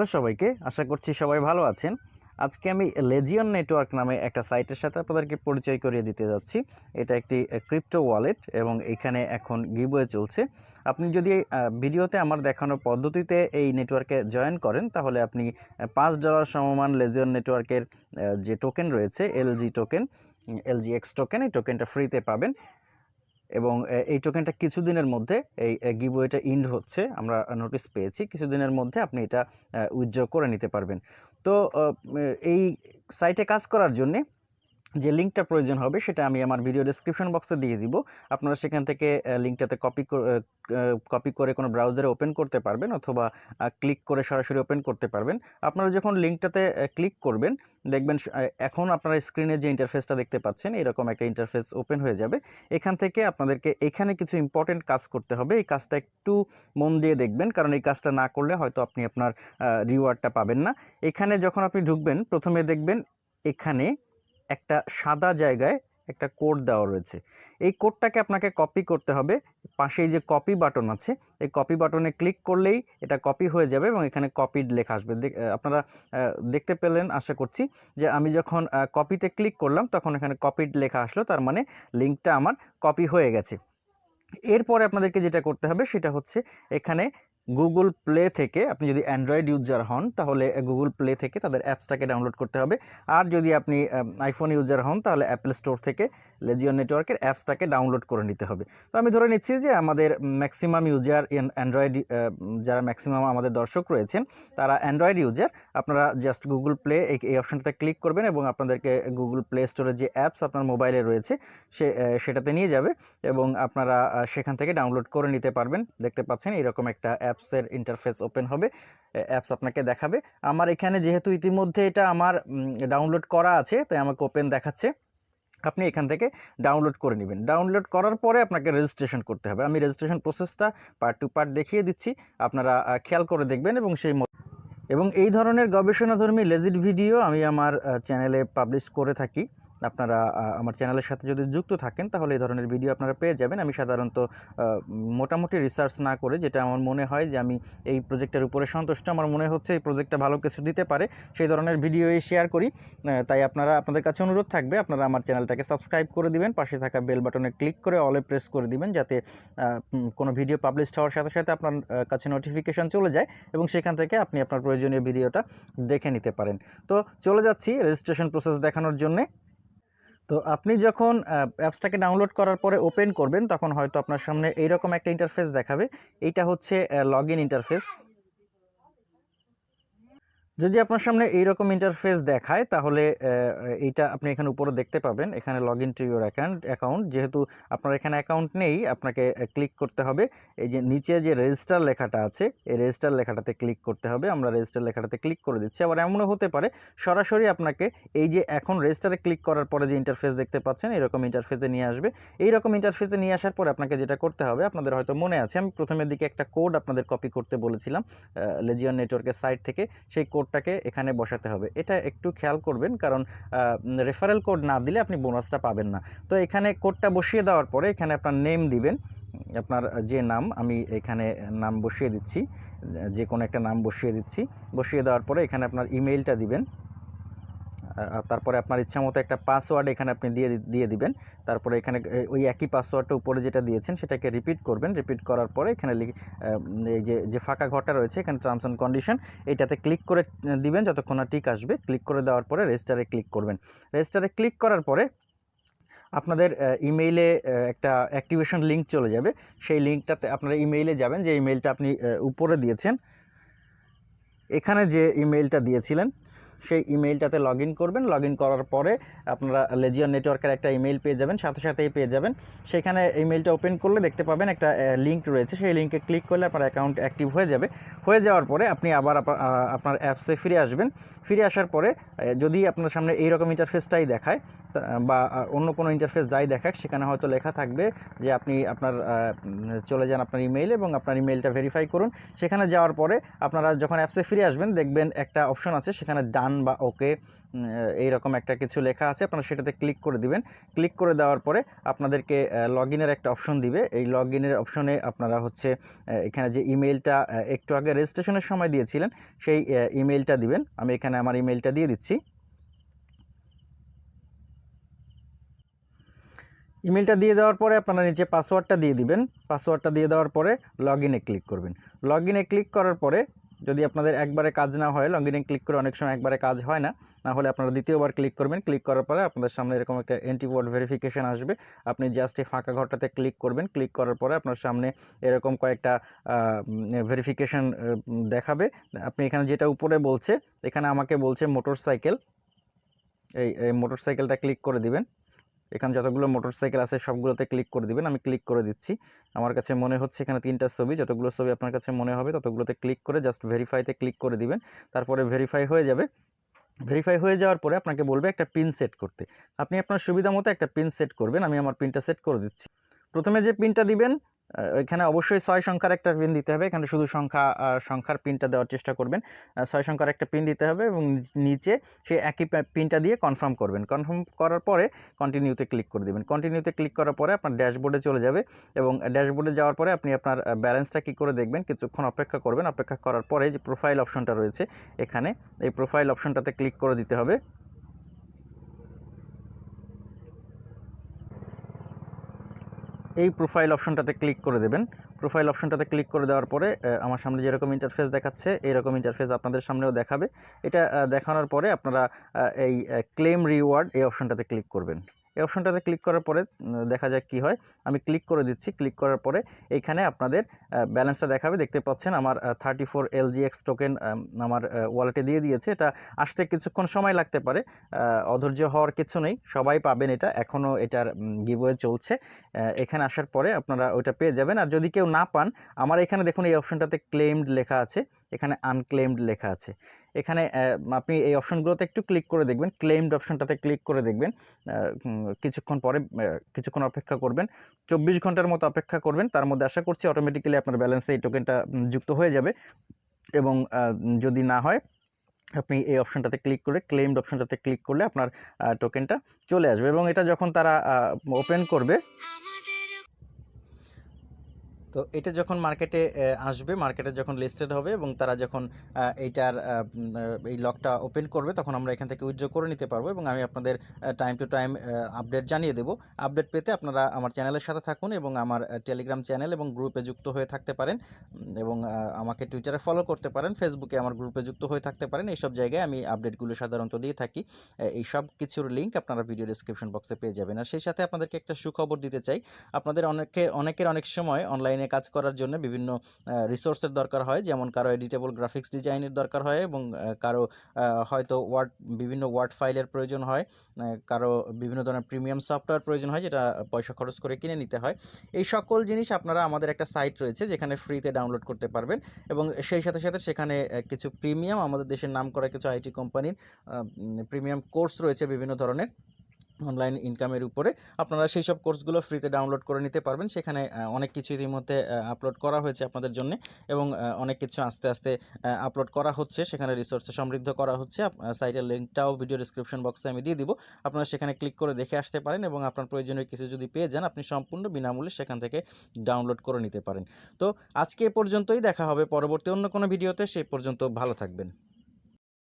Hello সবাইকে, আশা করছি সবাই ভালো আছেন। আজকে আমি লেজিয়ন নেটওয়ার্ক নামে একটা সাইটের সাথে আপনাদেরকে পরিচয় করিয়ে দিতে যাচ্ছি। এটা একটি ক্রিপ্টো ওয়ালেট এবং এখানে এখন গিবওয়ে চলছে। আপনি যদি ভিডিওতে আমার দেখানো পদ্ধতিতে এই নেটওয়ার্কে জয়েন করেন, তাহলে আপনি পাঁচ ডলার সমমান লেজিয়ন নেটওয়ার্কের যে টোকেন রয়েছে LG token LG X token এই টোকেনটা ফ্রিতে পাবেন। এবং এই টোকেনটা কিছুদিনের মধ্যে, এই গিবোয়েটা ইন্ড হচ্ছে, আমরা নোটিস পেয়েছি, কিছুদিনের মধ্যে আপনি এটা উইথড্র করে নিতে পারবেন। তো এই সাইটে কাজ করার জন্যে যে লিঙ্কটা প্রয়োজন হবে সেটা আমি আমার ভিডিও ডেসক্রিপশন বক্সে দিয়ে দিব। আপনারা সেখান থেকে লিঙ্কটাতে কপি কপি করে কোনো ব্রাউজারে ওপেন করতে পারবেন অথবা ক্লিক করে সরাসরি ওপেন করতে পারবেন। আপনারা যখন লিঙ্কটাতে ক্লিক করবেন, দেখবেন এখন আপনারা স্ক্রিনে যে ইন্টারফেসটা দেখতে পাচ্ছেন, এরকম একটা ইন্টারফেস ওপেন হয়ে যাবে। এখান থেকে আপনাদেরকে এখানে কিছু ইম্পর্টেন্ট কাজ করতে হবে। এই কাজটা একটু মন দিয়ে দেখবেন, কারণ এই কাজটা না করলে হয়তো আপনি আপনার রিওয়ার্ডটা পাবেন না। এখানে যখন আপনি ঢুকবেন, প্রথমে দেখবেন এখানে একটা সাদা জায়গায় একটা কোড দেওয়া রয়েছে। এই কোডটাকে আপনাকে কপি করতে হবে। পাশেই যে কপি বাটন আছে, এই কপি বাটনে ক্লিক করলেই এটা কপি হয়ে যাবে এবং এখানে কপিড লেখা আসবে। আপনারা দেখতে পেলেন, আশা করছি যে আমি যখন কপিতে ক্লিক করলাম, তখন এখানে কপিড লেখা আসলো। তার মানে লিঙ্কটা আমার কপি হয়ে গেছে। এরপরে আপনাদেরকে যেটা করতে হবে, সেটা হচ্ছে এখানে গুগল প্লে থেকে আপনি যদি অ্যান্ড্রয়েড ইউজার হন, তাহলে গুগল প্লে থেকে তাদের অ্যাপসটাকে ডাউনলোড করতে হবে। আর যদি আপনি আইফোন ইউজার হন, তাহলে অ্যাপেল স্টোর থেকে লেজিয়ন নেটওয়ার্কের অ্যাপসটাকে ডাউনলোড করে নিতে হবে। তো আমি ধরে নিচ্ছি যে আমাদের ম্যাক্সিমাম ইউজার অ্যান্ড্রয়েড যারা ম্যাক্সিমাম আমাদের দর্শক রয়েছেন, তারা অ্যান্ড্রয়েড ইউজার আপনারা জাস্ট গুগল প্লে এই অপশনটাতে ক্লিক করবেন এবং আপনাদেরকে গুগল প্লে স্টোরে যে অ্যাপস আপনার মোবাইলে রয়েছে, সে সেটাতে নিয়ে যাবে এবং আপনারা সেখান থেকে ডাউনলোড করে নিতে পারবেন। দেখতে পাচ্ছেন এরকম একটা অ্যাপসের ইন্টারফেস ওপেন হবে অ্যাপস আপনাকে দেখাবে। আমার এখানে যেহেতু ইতিমধ্যে এটা আমার ডাউনলোড করা আছে, তাই আমাকে ওপেন দেখাচ্ছে। আপনি এখান থেকে ডাউনলোড করে নেবেন। ডাউনলোড করার পরে আপনাকে রেজিস্ট্রেশন করতে হবে। আমি রেজিস্ট্রেশন প্রসেসটা পার্ট টু পার্ট দেখিয়ে দিচ্ছি। আপনারা খেয়াল করে দেখবেন এবং সেই এবং এই ধরনের গবেষণাধর্মী লেজিট ভিডিও আমি আমার চ্যানেলে পাবলিশ করে থাকি। আপনারা আমার চ্যানেলের সাথে যদি যুক্ত থাকেন, তাহলে এই ধরনের ভিডিও আপনারা পেয়ে যাবেন। আমি সাধারণত মোটামুটি রিসার্চ না করে যেটা আমার মনে হয় যে আমি এই প্রজেক্টের উপরে সন্তুষ্ট, আমার মনে হচ্ছে এই প্রজেক্টটা ভালো কিছু দিতে পারে, সেই ধরনের ভিডিওই শেয়ার করি। তাই আপনারা, আপনাদের কাছে অনুরোধ থাকবে, আপনারা আমার চ্যানেলটাকে সাবস্ক্রাইব করে দিবেন, পাশে থাকা বেল বাটনে ক্লিক করে অলে প্রেস করে দিবেন, যাতে কোনো ভিডিও পাবলিশ হওয়ার সাথে সাথে আপনার কাছে নোটিফিকেশন চলে যায় এবং সেখান থেকে আপনি আপনার প্রয়োজনীয় ভিডিওটা দেখে নিতে পারেন। তো চলে যাচ্ছি রেজিস্ট্রেশন প্রসেস দেখানোর জন্যে। তো আপনি যখন অ্যাপসটাকে ডাউনলোড করার পরে ওপেন করবেন, তখন হয়তো আপনার সামনে এইরকম একটা ইন্টারফেস দেখাবে। এইটা হচ্ছে লগ ইন ইন্টারফেস যদি আপনার সামনে এইরকম ইন্টারফেস দেখায়, তাহলে এইটা আপনি এখানে উপরে দেখতে পাবেন। এখানে log in to your account account যেহেতু আপনার এখানে অ্যাকাউন্ট নেই, আপনাকে ক্লিক করতে হবে। এই যে নিচে যে রেজিস্টার লেখাটা আছে, এই রেজিস্টার লেখাটাতে ক্লিক করতে হবে। আমরা রেজিস্টার লেখাটাতে ক্লিক করে দিচ্ছি। আবার এমনও হতে পারে, সরাসরি আপনাকে এই যে এখন রেজিস্টারে ক্লিক করার পরে যে ইন্টারফেস দেখতে পাচ্ছেন, এরকম ইন্টারফেসে নিয়ে আসবে। এই রকম ইন্টারফেসে নিয়ে আসার পরে আপনাকে যেটা করতে হবে, আপনাদের হয়তো মনে আছে, আমি প্রথমের দিকে একটা কোড আপনাদের কপি করতে বলেছিলাম লেজিয়ন নেটওয়ার্কের সাইট থেকে। সেই কোডটাকে এখানে বসাতে হবে। এটা একটু খেয়াল করবেন, কারণ রেফারেল কোড না দিলে আপনি বোনাসটা পাবেন না। তো এখানে কোডটা বসিয়ে দেওয়ার পরে এখানে আপনার নেম দিবেন। আপনার যে নাম, আমি এখানে নাম বসিয়ে দিচ্ছি, যে কোনো একটা নাম বসিয়ে দিচ্ছি। বসিয়ে দেওয়ার পরে এখানে আপনার ইমেইলটা দিবেন। তারপরে আপনার ইচ্ছা মতো একটা পাসওয়ার্ড এখানে আপনি দিয়ে দিয়ে দিবেন। তারপরে এখানে ওই একই পাসওয়ার্ডটা উপরে যেটা দিয়েছেন সেটাকে রিপিট করবেন। রিপিট করার পরে এখানে এই যে যে ফাঁকা ঘরটা রয়েছে এখানে টার্মস অ্যান্ড কন্ডিশন এটাতে ক্লিক করে দিবেন। যতক্ষণ না টিক আসবে ক্লিক করে দেওয়ার পরে রেজিস্টারে ক্লিক করবেন। রেজিস্টারে ক্লিক করার পরে আপনাদের ইমেইলে একটা অ্যাক্টিভেশন লিঙ্ক চলে যাবে। সেই লিঙ্কটাতে আপনারা ইমেইলে যাবেন। যে ইমেইলটা আপনি উপরে দিয়েছেন, এখানে যে ইমেইলটা দিয়েছিলেন সেই ইমেইলটাতে লগ করবেন। লগ করার পরে আপনারা লেজিয়ন নেটওয়ার্কের একটা ইমেইল পেয়ে যাবেন, সাথে সাথেই পেয়ে যাবেন। সেখানে ইমেইলটা ওপেন করলে দেখতে পাবেন একটা লিঙ্ক রয়েছে। সেই লিঙ্কে ক্লিক করলে আপনার অ্যাকাউন্ট অ্যাক্টিভ হয়ে যাবে। হয়ে যাওয়ার পরে আপনি আবার আপনা- আপনার অ্যাপসে ফিরে আসবেন। ফিরে আসার পরে যদি আপনার সামনে এইরকম ইন্টারফেসটাই দেখায় বা অন্য কোনো ইন্টারফেস যাই দেখাক, সেখানে হয়তো লেখা থাকবে যে আপনি আপনার চলে যান আপনার ইমেইল এবং আপনার ইমেইলটা ভেরিফাই করুন। সেখানে যাওয়ার পরে আপনারা যখন অ্যাপসে ফিরে আসবেন, দেখবেন একটা অপশন আছে, সেখানে ডান ডান বা ওকে এইরকম একটা কিছু লেখা আছে, আপনারা সেটাতে ক্লিক করে দিবেন। ক্লিক করে দেওয়ার পরে আপনাদেরকে লগ ইনের একটা অপশন দিবে। এই লগ ইনের অপশনে আপনারা হচ্ছে এখানে যে ইমেলটা একটু আগে রেজিস্ট্রেশনের সময় দিয়েছিলেন, সেই ইমেলটা দিবেন। আমি এখানে আমার ইমেলটা দিয়ে দিচ্ছি। ইমেলটা দিয়ে দেওয়ার পরে আপনারা নিচে পাসওয়ার্ডটা দিয়ে দিবেন। পাসওয়ার্ডটা দিয়ে দেওয়ার পরে লগ ইনে ক্লিক করবেন। লগ ইনে ক্লিক করার পরে যদি আপনাদের একবারে কাজ না হয় লগ ইনে ক্লিক করে অনেক সময় একবারে কাজ হয় না না হলে আপনারা দ্বিতীয়বার ক্লিক করবেন। ক্লিক করার পরে আপনাদের সামনে এরকম একটা অ্যান্টিওয়ার্ড ভেরিফিকেশন আসবে। আপনি জাস্ট এই ফাঁকা ঘরটাতে ক্লিক করবেন। ক্লিক করার পরে আপনার সামনে এরকম কয়েকটা ভেরিফিকেশন দেখাবে। আপনি এখানে যেটা উপরে বলছে, এখানে আমাকে বলছে মোটর সাইকেল এই এই মোটর সাইকেলটা ক্লিক করে দিবেন। এখানে যতগুলো মোটরসাইকেল আছে সবগুলোতে ক্লিক করে দিবেন, আমি ক্লিক করে দিচ্ছি। আমার কাছে মনে হচ্ছে এখানে তিনটা ছবি, যতগুলো ছবি আপনার কাছে মনে হবে ততগুলোতে ক্লিক করে জাস্ট ভেরিফাইতে ক্লিক করে দিবেন। তারপরে ভেরিফাই হয়ে যাবে। ভেরিফাই হয়ে যাওয়ার পরে আপনাকে বলবে একটা পিন সেট করতে। আপনি আপনার সুবিধা মতো একটা পিন সেট করবেন, আমি আমার পিনটা সেট করে দিচ্ছি। প্রথমে যে পিনটা দিবেন এখানে অবশ্যই ছয় সংখ্যার একটা পিন দিতে হবে। এখানে শুধু সংখ্যা সংখ্যার পিনটা দেওয়ার চেষ্টা করবেন। ছয় সংখ্যার একটা পিন দিতে হবে এবং নিচে সেই একই পিনটা দিয়ে কনফার্ম করবেন। কনফার্ম করার পরে কন্টিনিউতে ক্লিক করে দেবেন। কন্টিনিউতে ক্লিক করার পরে আপনার ড্যাশবোর্ডে চলে যাবে এবং ড্যাশবোর্ডে যাওয়ার পরে আপনি আপনার ব্যালেন্সটা কী করে দেখবেন? কিছুক্ষণ অপেক্ষা করবেন। অপেক্ষা করার পরে যে প্রোফাইল অপশনটা রয়েছে, এখানে এই প্রোফাইল অপশনটাতে ক্লিক করে দিতে হবে। এই প্রোফাইল অপশনটাতে ক্লিক করে দেবেন। প্রোফাইল অপশনটাতে ক্লিক করে দেওয়ার পরে আমার সামনে যেরকম ইন্টারফেস দেখাচ্ছে, এরকম ইন্টারফেস আপনাদের সামনেও দেখাবে। এটা দেখানোর পরে আপনারা এই ক্লেম রিওয়ার্ড এই অপশনটাতে ক্লিক করবেন। এই অপশনটাতে ক্লিক করার পরে দেখা যাক কি হয়। আমি ক্লিক করে দিচ্ছি। ক্লিক করার পরে এইখানে আপনাদের ব্যালেন্সটা দেখাবে। দেখতে পাচ্ছেন আমার থার্টি ফোর এলজিএক্স টোকেন আমার ওয়ালেটে দিয়ে দিয়েছে। এটা আসতে কিছুক্ষণ সময় লাগতে পারে। অধৈর্য হওয়ার কিছু নেই। সবাই পাবেন এটা। এখনও এটার গিভওয়ে চলছে। এখানে আসার পরে আপনারা ওইটা পেয়ে যাবেন। আর যদি কেউ না পান, আমার এখানে দেখুন এই অপশনটাতে ক্লেমড লেখা আছে। এখানে আনক্লেমড লেখা আছে। এখানে আপনি এই অপশনগুলোতে একটু ক্লিক করে দেখবেন ক্লেমড অপশনটাতে ক্লিক করে দেখবেন কিছুক্ষণ পরে কিছুক্ষণ অপেক্ষা করবেন, চব্বিশ ঘণ্টার মতো অপেক্ষা করবেন, তার মধ্যে আশা করছি অটোমেটিক্যালি আপনার ব্যালেন্সে এই টোকেনটা যুক্ত হয়ে যাবে এবং যদি না হয়, আপনি এই অপশনটাতে ক্লিক করে ক্লেমড অপশনটাতে ক্লিক করলে আপনার টোকেনটা চলে আসবে এবং এটা যখন তারা ওপেন করবে তো এটা যখন মার্কেটে আসবে মার্কেটে যখন লিস্টেড হবে এবং তারা যখন এইটার এই লকটা ওপেন করবে, তখন আমরা এখান থেকে উইথড্র করে নিতে পারব এবং আমি আপনাদের টাইম টু টাইম আপডেট জানিয়ে দেবো। আপডেট পেতে আপনারা আমার চ্যানেলের সাথে থাকুন এবং আমার টেলিগ্রাম চ্যানেল এবং গ্রুপে যুক্ত হয়ে থাকতে পারেন এবং আমাকে টুইটারে ফলো করতে পারেন ফেসবুকে আমার গ্রুপে যুক্ত হয়ে থাকতে পারেন, এইসব জায়গায় আমি আপডেটগুলো সাধারণত দিয়ে থাকি। এই সব কিছুর লিঙ্ক আপনারা ভিডিও ডিসক্রিপশন বক্সে পেয়ে যাবেন। আর সেই সাথে আপনাদেরকে একটা সুখবর দিতে চাই, আপনাদের অনেকে অনেকের অনেক সময় অনলাইনে কাজ করার জন্য বিভিন্ন রিসোর্সের দরকার হয়। যেমন কারও এডিটেবল গ্রাফিক্স ডিজাইনের দরকার হয় এবং কারও হয়তো ওয়ার্ড বিভিন্ন ওয়ার্ড ফাইলের প্রয়োজন হয়। কারও বিভিন্ন ধরনের প্রিমিয়াম সফটওয়্যার প্রয়োজন হয় যেটা পয়সা খরচ করে কিনে নিতে হয়। এই সকল জিনিস আপনারা আমাদের একটা সাইট রয়েছে যেখানে ফ্রিতে ডাউনলোড করতে পারবেন এবং সেই সাথে সাথে সেখানে কিছু প্রিমিয়াম আমাদের দেশের নাম করা কিছু আইটি কোম্পানির প্রিমিয়াম কোর্স রয়েছে বিভিন্ন ধরনের। অনলাইন ইনকামের উপরে আপনারা সেই সব কোর্সগুলো ফ্রিতে ডাউনলোড করে নিতে পারবেন। সেখানে অনেক কিছু ইতিমধ্যে আপলোড করা হয়েছে আপনাদের জন্য এবং অনেক কিছু আস্তে আস্তে আপলোড করা হচ্ছে। সেখানে রিসোর্সে সমৃদ্ধ করা হচ্ছে। সাইটের লিঙ্কটাও ভিডিও ডিসক্রিপশন বক্সে আমি দিয়ে দিব। আপনারা সেখানে ক্লিক করে দেখে আসতে পারেন এবং আপনার প্রয়োজনীয় কিছু যদি পেয়ে যান, আপনি সম্পূর্ণ বিনামূল্যে সেখান থেকে ডাউনলোড করে নিতে পারেন। তো আজকে এ পর্যন্তই। দেখা হবে পরবর্তী অন্য কোনো ভিডিওতে সেই পর্যন্ত ভালো থাকবেন।